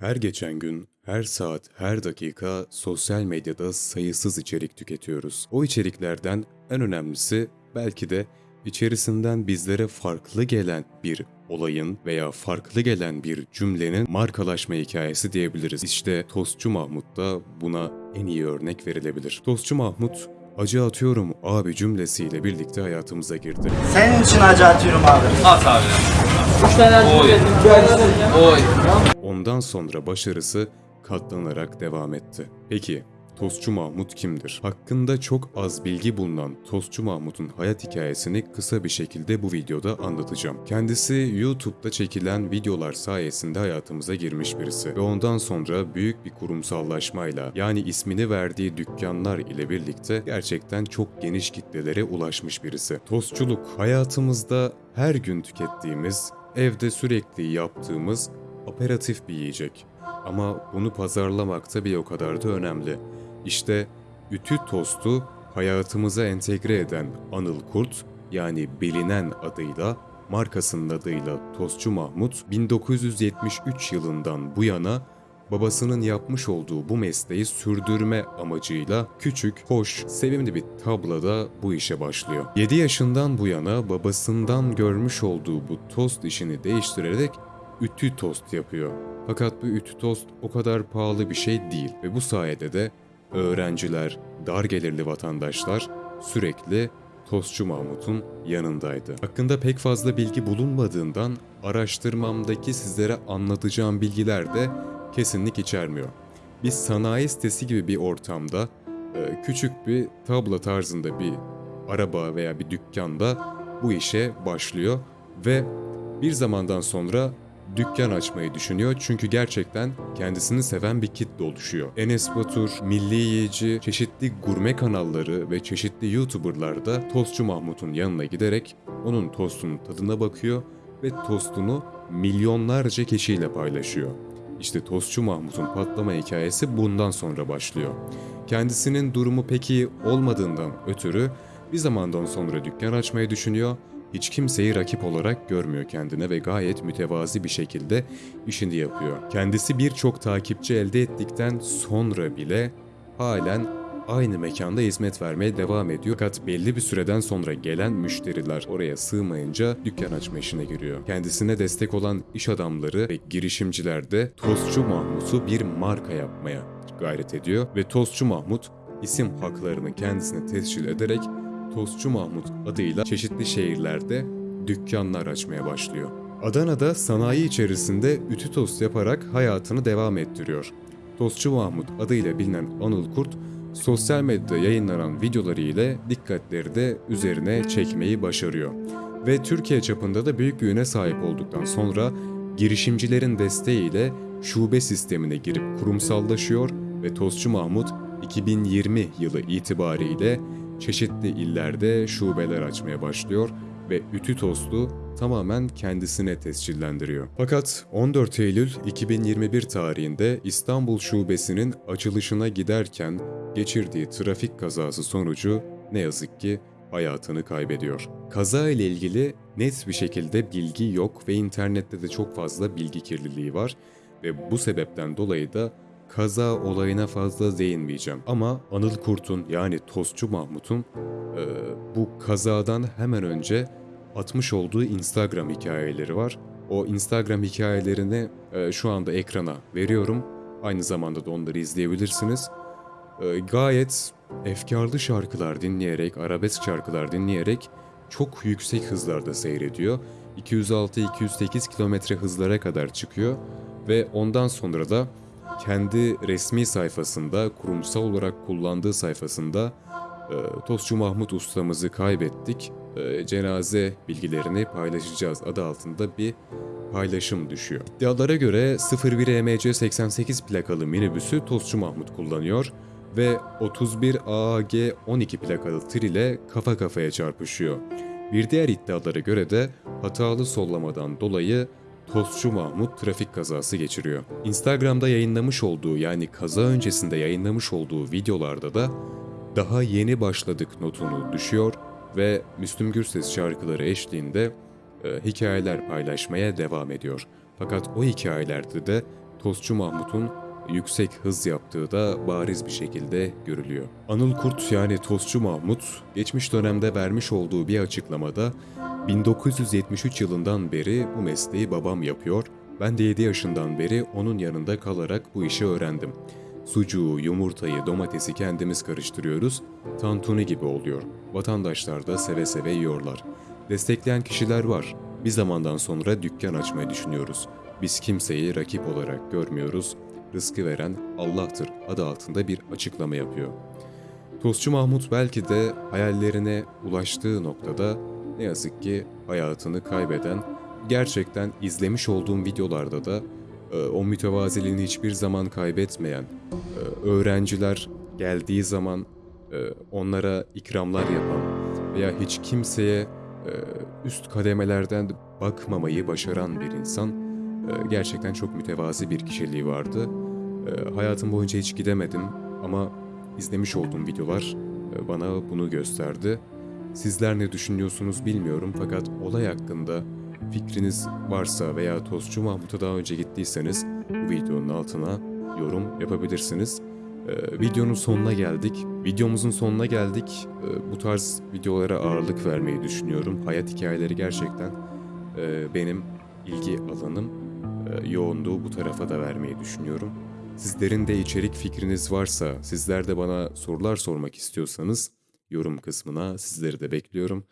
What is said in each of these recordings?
Her geçen gün, her saat, her dakika sosyal medyada sayısız içerik tüketiyoruz. O içeriklerden en önemlisi belki de içerisinden bizlere farklı gelen bir olayın veya farklı gelen bir cümlenin markalaşma hikayesi diyebiliriz. İşte Tostçu Mahmut da buna en iyi örnek verilebilir. Tostçu Mahmut, acı atıyorum abi cümlesiyle birlikte hayatımıza girdi. Senin için acı atıyorum abi. At abi. Oy. Oy. Ondan sonra başarısı katlanarak devam etti. Peki Tostçu Mahmut kimdir? Hakkında çok az bilgi bulunan Tostçu Mahmut'un hayat hikayesini kısa bir şekilde bu videoda anlatacağım. Kendisi YouTube'da çekilen videolar sayesinde hayatımıza girmiş birisi ve ondan sonra büyük bir kurumsallaşmayla yani ismini verdiği dükkanlar ile birlikte gerçekten çok geniş kitlelere ulaşmış birisi. Tostçuluk hayatımızda her gün tükettiğimiz, evde sürekli yaptığımız aperatif bir yiyecek. Ama bunu pazarlamak da bir o kadar da önemli. İşte ütü tostu hayatımıza entegre eden Anıl Kurt yani bilinen adıyla markasının adıyla Tostçu Mahmut 1973 yılından bu yana babasının yapmış olduğu bu mesleği sürdürme amacıyla küçük, hoş, sevimli bir tabloda bu işe başlıyor. 7 yaşından bu yana babasından görmüş olduğu bu tost işini değiştirerek ütü tost yapıyor. Fakat bu ütü tost o kadar pahalı bir şey değil ve bu sayede de öğrenciler, dar gelirli vatandaşlar sürekli Tostçu Mahmut'un yanındaydı. Hakkında pek fazla bilgi bulunmadığından araştırmamdaki sizlere anlatacağım bilgiler de kesinlik içermiyor. Bir sanayi sitesi gibi bir ortamda e, küçük bir tablo tarzında bir araba veya bir dükkanda bu işe başlıyor ve bir zamandan sonra dükkan açmayı düşünüyor çünkü gerçekten kendisini seven bir kitle oluşuyor. Enes Batur, Milli Yiyici, çeşitli gurme kanalları ve çeşitli YouTuber'lar da Tostçu Mahmut'un yanına giderek onun tostunun tadına bakıyor ve tostunu milyonlarca kişiyle paylaşıyor. İşte Tostçu Mahmut'un patlama hikayesi bundan sonra başlıyor. Kendisinin durumu pek iyi olmadığından ötürü bir zamandan sonra dükkan açmayı düşünüyor hiç kimseyi rakip olarak görmüyor kendine ve gayet mütevazi bir şekilde işini yapıyor. Kendisi birçok takipçi elde ettikten sonra bile halen aynı mekanda hizmet vermeye devam ediyor. Fakat belli bir süreden sonra gelen müşteriler oraya sığmayınca dükkan açma işine giriyor. Kendisine destek olan iş adamları ve girişimciler de Tostçu Mahmut'u bir marka yapmaya gayret ediyor ve Tostçu Mahmut isim haklarını kendisine tescil ederek Tostçu Mahmut adıyla çeşitli şehirlerde dükkanlar açmaya başlıyor. Adana'da sanayi içerisinde ütü tost yaparak hayatını devam ettiriyor. Tostçu Mahmut adıyla bilinen Anıl Kurt, sosyal medyada yayınlanan videoları ile dikkatleri de üzerine çekmeyi başarıyor. Ve Türkiye çapında da büyük bir sahip olduktan sonra girişimcilerin desteğiyle şube sistemine girip kurumsallaşıyor ve Tostçu Mahmut 2020 yılı itibariyle çeşitli illerde şubeler açmaya başlıyor ve ütü tostu tamamen kendisine tescillendiriyor. Fakat 14 Eylül 2021 tarihinde İstanbul şubesinin açılışına giderken geçirdiği trafik kazası sonucu ne yazık ki hayatını kaybediyor. Kaza ile ilgili net bir şekilde bilgi yok ve internette de çok fazla bilgi kirliliği var ve bu sebepten dolayı da kaza olayına fazla değinmeyeceğim. Ama Anıl Kurt'un yani Tostçu Mahmut'un e, bu kazadan hemen önce atmış olduğu Instagram hikayeleri var. O Instagram hikayelerini e, şu anda ekrana veriyorum. Aynı zamanda da onları izleyebilirsiniz. E, gayet efkarlı şarkılar dinleyerek, arabesk şarkılar dinleyerek çok yüksek hızlarda seyrediyor. 206-208 kilometre hızlara kadar çıkıyor ve ondan sonra da kendi resmi sayfasında, kurumsal olarak kullandığı sayfasında e, Tostçu Mahmut ustamızı kaybettik, e, cenaze bilgilerini paylaşacağız adı altında bir paylaşım düşüyor. İddialara göre 01 EMC 88 plakalı minibüsü Tostçu Mahmut kullanıyor ve 31 AAG 12 plakalı tır ile kafa kafaya çarpışıyor. Bir diğer iddialara göre de hatalı sollamadan dolayı Tostçu Mahmut trafik kazası geçiriyor. Instagram'da yayınlamış olduğu yani kaza öncesinde yayınlamış olduğu videolarda da daha yeni başladık notunu düşüyor ve Müslüm Gürses şarkıları eşliğinde e, hikayeler paylaşmaya devam ediyor. Fakat o hikayelerde de Tostçu Mahmut'un yüksek hız yaptığı da bariz bir şekilde görülüyor. Anıl Kurt yani Tostçu Mahmut geçmiş dönemde vermiş olduğu bir açıklamada 1973 yılından beri bu mesleği babam yapıyor. Ben de 7 yaşından beri onun yanında kalarak bu işi öğrendim. Sucuğu, yumurtayı, domatesi kendimiz karıştırıyoruz. Tantuni gibi oluyor. Vatandaşlar da seve seve yiyorlar. Destekleyen kişiler var. Bir zamandan sonra dükkan açmayı düşünüyoruz. Biz kimseyi rakip olarak görmüyoruz. Rızkı veren Allah'tır adı altında bir açıklama yapıyor. Tostçu Mahmut belki de hayallerine ulaştığı noktada ne yazık ki hayatını kaybeden, gerçekten izlemiş olduğum videolarda da e, o mütevaziliğini hiçbir zaman kaybetmeyen, e, öğrenciler geldiği zaman e, onlara ikramlar yapan veya hiç kimseye üst kademelerden bakmamayı başaran bir insan. Gerçekten çok mütevazi bir kişiliği vardı. Hayatım boyunca hiç gidemedim ama izlemiş olduğum videolar bana bunu gösterdi. Sizler ne düşünüyorsunuz bilmiyorum fakat olay hakkında fikriniz varsa veya Tostçu Mahmut'a daha önce gittiyseniz bu videonun altına yorum yapabilirsiniz. Ee, videonun sonuna geldik. Videomuzun sonuna geldik. Ee, bu tarz videolara ağırlık vermeyi düşünüyorum. Hayat hikayeleri gerçekten e, benim ilgi alanım. E, yoğunluğu bu tarafa da vermeyi düşünüyorum. Sizlerin de içerik fikriniz varsa, sizler de bana sorular sormak istiyorsanız yorum kısmına sizleri de bekliyorum.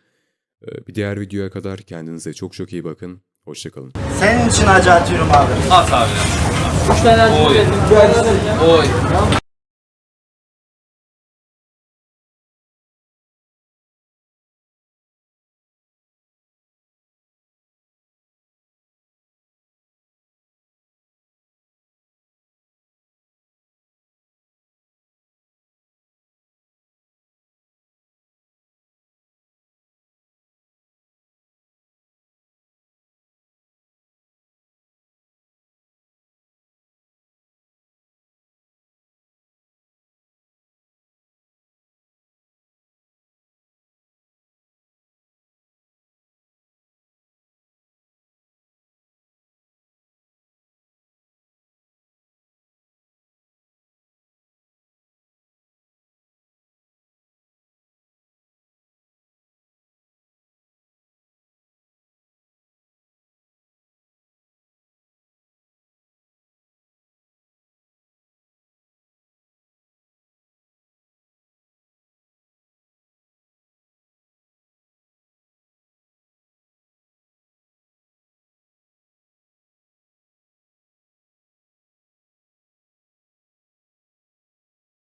Ee, Bir diğer videoya kadar kendinize çok çok iyi bakın. Hoşçakalın. Senin için acı atıyorum abi. At abi. Üç tane acı Oy. Oy.